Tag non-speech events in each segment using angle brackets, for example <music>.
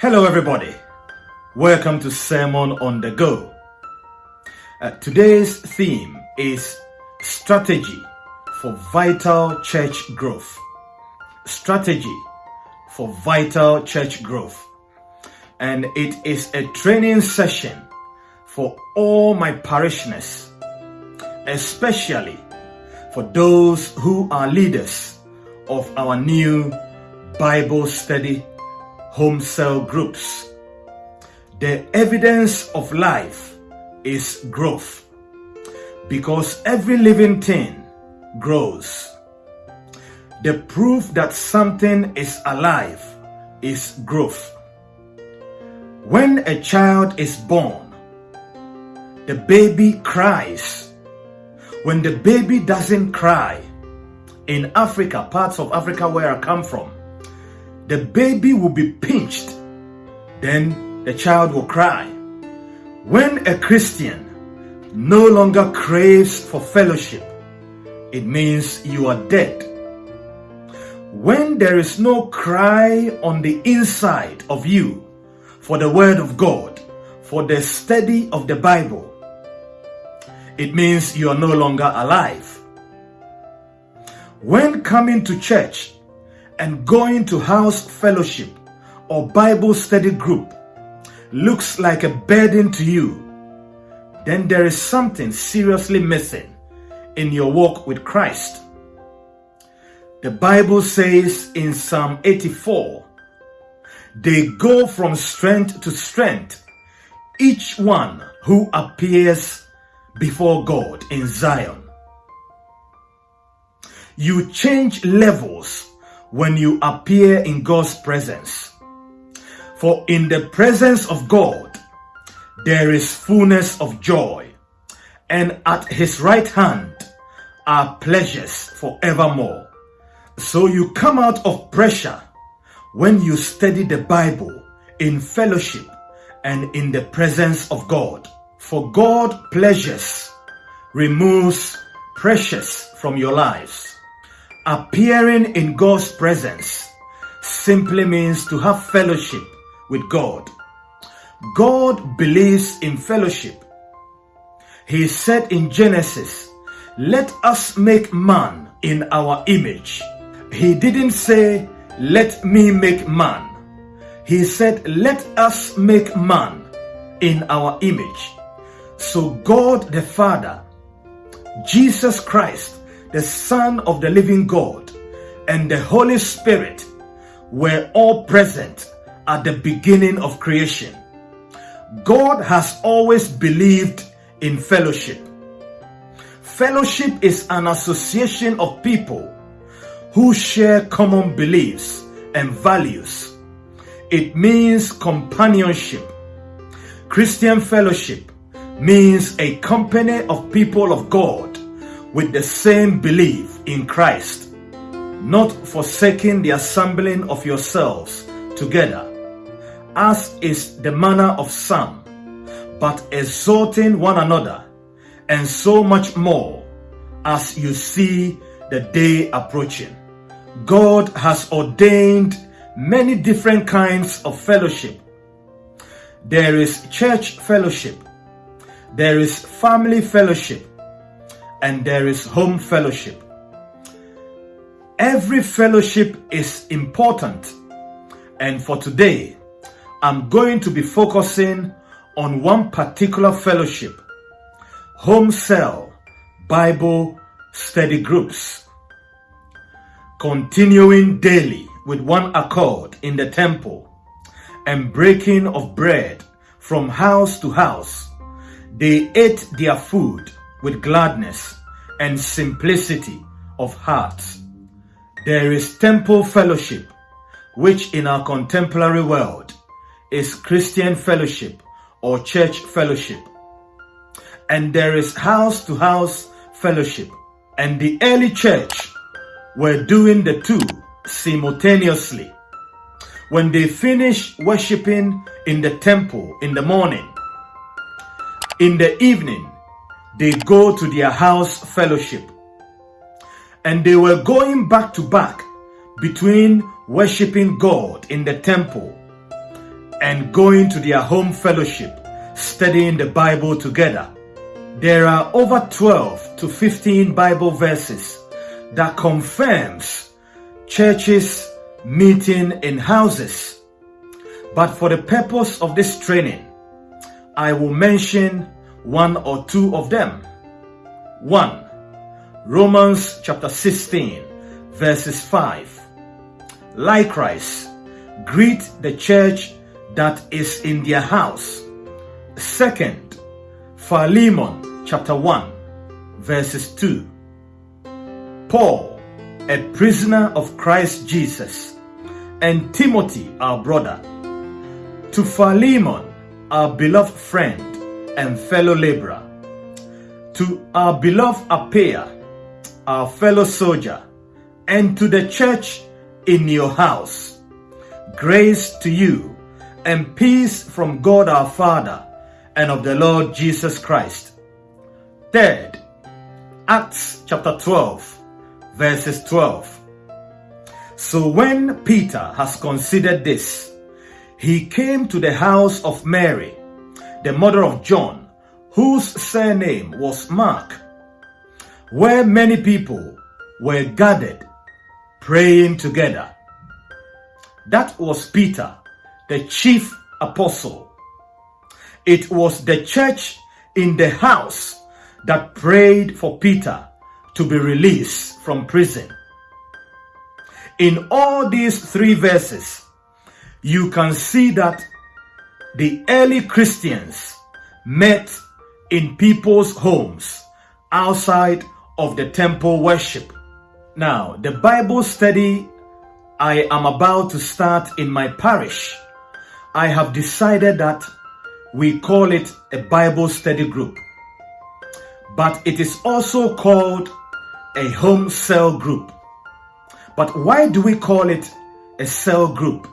Hello, everybody. Welcome to Sermon on the Go. Uh, today's theme is strategy for vital church growth. Strategy for vital church growth. And it is a training session for all my parishioners, especially for those who are leaders of our new Bible study home cell groups. The evidence of life is growth because every living thing grows. The proof that something is alive is growth. When a child is born, the baby cries. When the baby doesn't cry, in Africa, parts of Africa where I come from, the baby will be pinched, then the child will cry. When a Christian no longer craves for fellowship, it means you are dead. When there is no cry on the inside of you for the Word of God, for the study of the Bible, it means you are no longer alive. When coming to church and going to house fellowship or Bible study group looks like a burden to you, then there is something seriously missing in your walk with Christ. The Bible says in Psalm 84, they go from strength to strength, each one who appears before God in Zion. You change levels when you appear in God's presence. For in the presence of God, there is fullness of joy, and at his right hand are pleasures forevermore. So you come out of pressure when you study the Bible in fellowship and in the presence of God. For God pleasures removes pressures from your lives. Appearing in God's presence simply means to have fellowship with God. God believes in fellowship. He said in Genesis, let us make man in our image. He didn't say, let me make man. He said, let us make man in our image. So God the Father, Jesus Christ, the Son of the living God, and the Holy Spirit were all present at the beginning of creation. God has always believed in fellowship. Fellowship is an association of people who share common beliefs and values. It means companionship. Christian fellowship means a company of people of God with the same belief in Christ, not forsaking the assembling of yourselves together, as is the manner of some, but exhorting one another, and so much more as you see the day approaching. God has ordained many different kinds of fellowship. There is church fellowship, there is family fellowship, and there is home fellowship. Every fellowship is important, and for today, I'm going to be focusing on one particular fellowship home cell Bible study groups. Continuing daily with one accord in the temple and breaking of bread from house to house, they ate their food with gladness and simplicity of heart. There is temple fellowship, which in our contemporary world is Christian fellowship or church fellowship. And there is house to house fellowship. And the early church were doing the two simultaneously. When they finish worshiping in the temple in the morning, in the evening, they go to their house fellowship. And they were going back to back between worshiping God in the temple and going to their home fellowship, studying the Bible together. There are over 12 to 15 Bible verses that confirms churches meeting in houses. But for the purpose of this training, I will mention one or two of them. 1. Romans chapter 16 verses 5. Likewise, greet the church that is in their house. Second, Philemon chapter 1 verses 2. Paul, a prisoner of Christ Jesus, and Timothy, our brother, to Philemon, our beloved friend and fellow laborer, to our beloved Apphia, our fellow soldier, and to the church in your house. Grace to you and peace from God our Father and of the Lord Jesus Christ. Third, Acts chapter 12, verses 12. So when Peter has considered this, he came to the house of Mary, the mother of John, whose surname was Mark, where many people were gathered praying together. That was Peter, the chief apostle. It was the church in the house that prayed for Peter to be released from prison. In all these three verses, you can see that the early Christians met in people's homes outside of the temple worship. Now, the Bible study I am about to start in my parish, I have decided that we call it a Bible study group. But it is also called a home cell group. But why do we call it a cell group?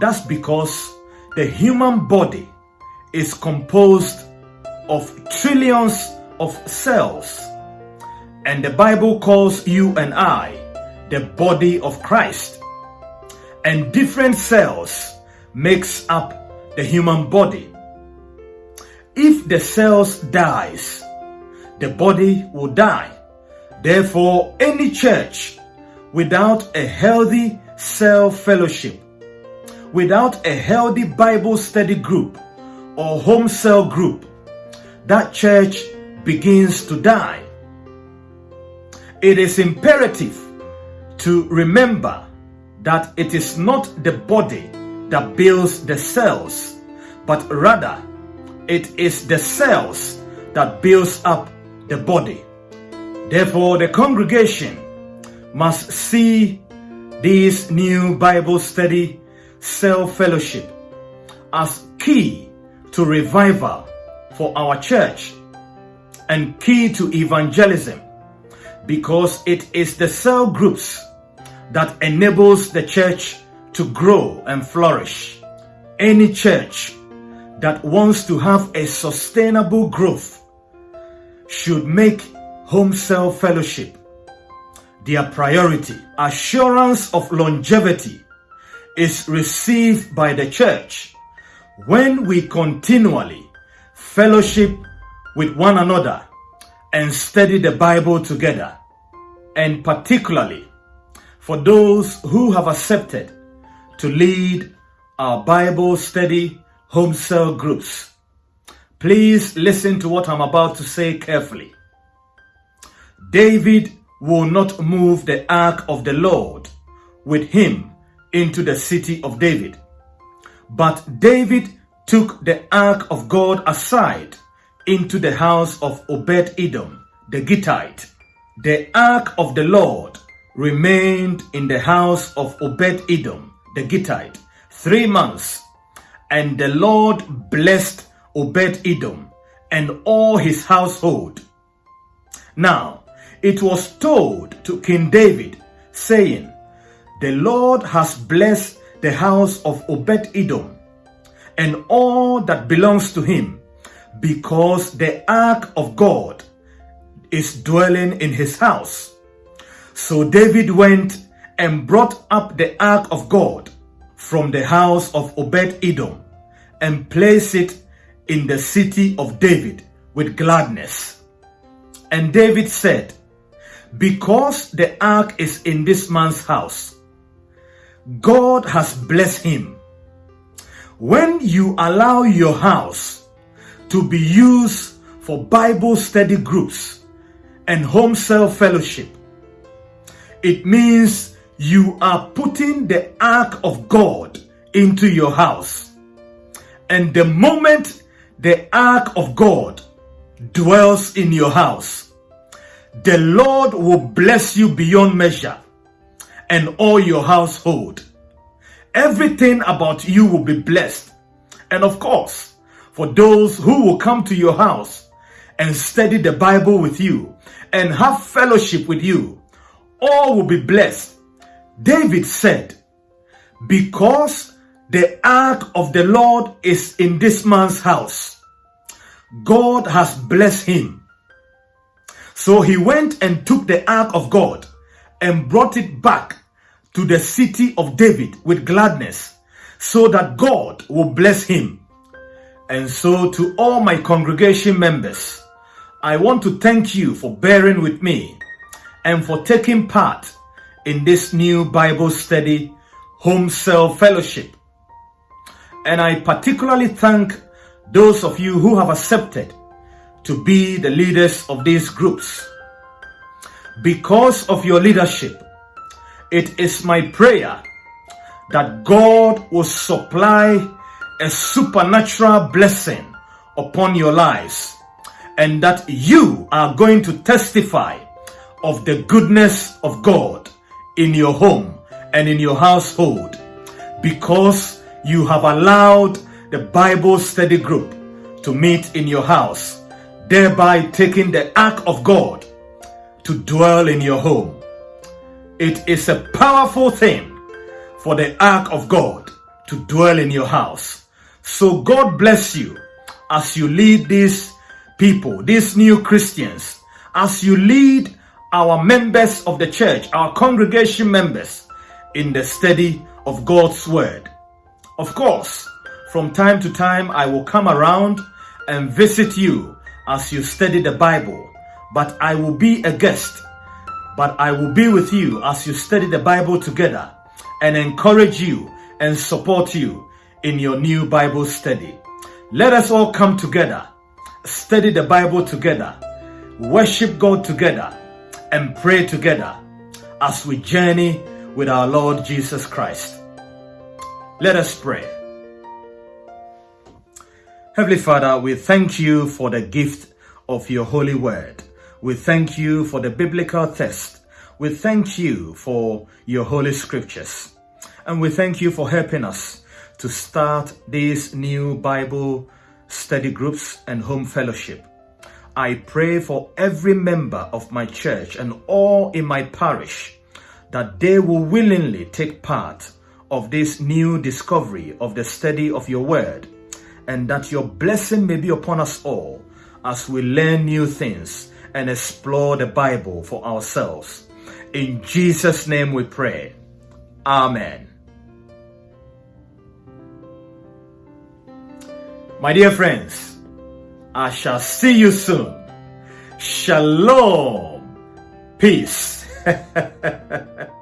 That's because the human body is composed of trillions of cells. And the Bible calls you and I the body of Christ. And different cells makes up the human body. If the cells dies, the body will die. Therefore, any church without a healthy cell fellowship, without a healthy Bible study group or home cell group, that church begins to die. It is imperative to remember that it is not the body that builds the cells, but rather it is the cells that builds up the body. Therefore, the congregation must see this new Bible study cell fellowship as key to revival for our church and key to evangelism because it is the cell groups that enables the church to grow and flourish. Any church that wants to have a sustainable growth should make home cell fellowship their priority. Assurance of longevity is received by the church when we continually fellowship with one another and study the Bible together, and particularly for those who have accepted to lead our Bible study home cell groups. Please listen to what I'm about to say carefully. David will not move the ark of the Lord with him into the city of David. But David took the ark of God aside into the house of Obed Edom, the Gittite. The ark of the Lord remained in the house of Obed Edom, the Gittite, three months. And the Lord blessed Obed Edom and all his household. Now, it was told to King David, saying, The Lord has blessed the house of Obed Edom and all that belongs to him, because the ark of God is dwelling in his house. So David went and brought up the ark of God from the house of Obed Edom and placed it in the city of David with gladness. And David said, Because the ark is in this man's house, God has blessed him. When you allow your house to be used for Bible study groups and home cell fellowship, it means you are putting the ark of God into your house. And the moment the ark of God dwells in your house, the Lord will bless you beyond measure and all your household. Everything about you will be blessed. And of course, for those who will come to your house and study the Bible with you and have fellowship with you, all will be blessed David said, Because the ark of the Lord is in this man's house, God has blessed him. So he went and took the ark of God and brought it back to the city of David with gladness, so that God will bless him. And so, to all my congregation members, I want to thank you for bearing with me and for taking part in this new Bible study home cell fellowship. And I particularly thank those of you who have accepted to be the leaders of these groups. Because of your leadership, it is my prayer that God will supply a supernatural blessing upon your lives and that you are going to testify of the goodness of God in your home and in your household because you have allowed the Bible study group to meet in your house, thereby taking the ark of God to dwell in your home. It is a powerful thing for the ark of God to dwell in your house. So God bless you as you lead these people, these new Christians, as you lead our members of the church, our congregation members, in the study of God's Word. Of course, from time to time, I will come around and visit you as you study the Bible, but I will be a guest. But I will be with you as you study the Bible together and encourage you and support you in your new Bible study. Let us all come together, study the Bible together, worship God together, and pray together as we journey with our Lord Jesus Christ. Let us pray. Heavenly Father, we thank you for the gift of your holy word. We thank you for the biblical test. We thank you for your holy scriptures. And we thank you for helping us to start these new Bible study groups and home fellowship. I pray for every member of my church and all in my parish that they will willingly take part of this new discovery of the study of your word and that your blessing may be upon us all as we learn new things and explore the Bible for ourselves. In Jesus' name we pray. Amen. My dear friends, I shall see you soon. Shalom. Peace. <laughs>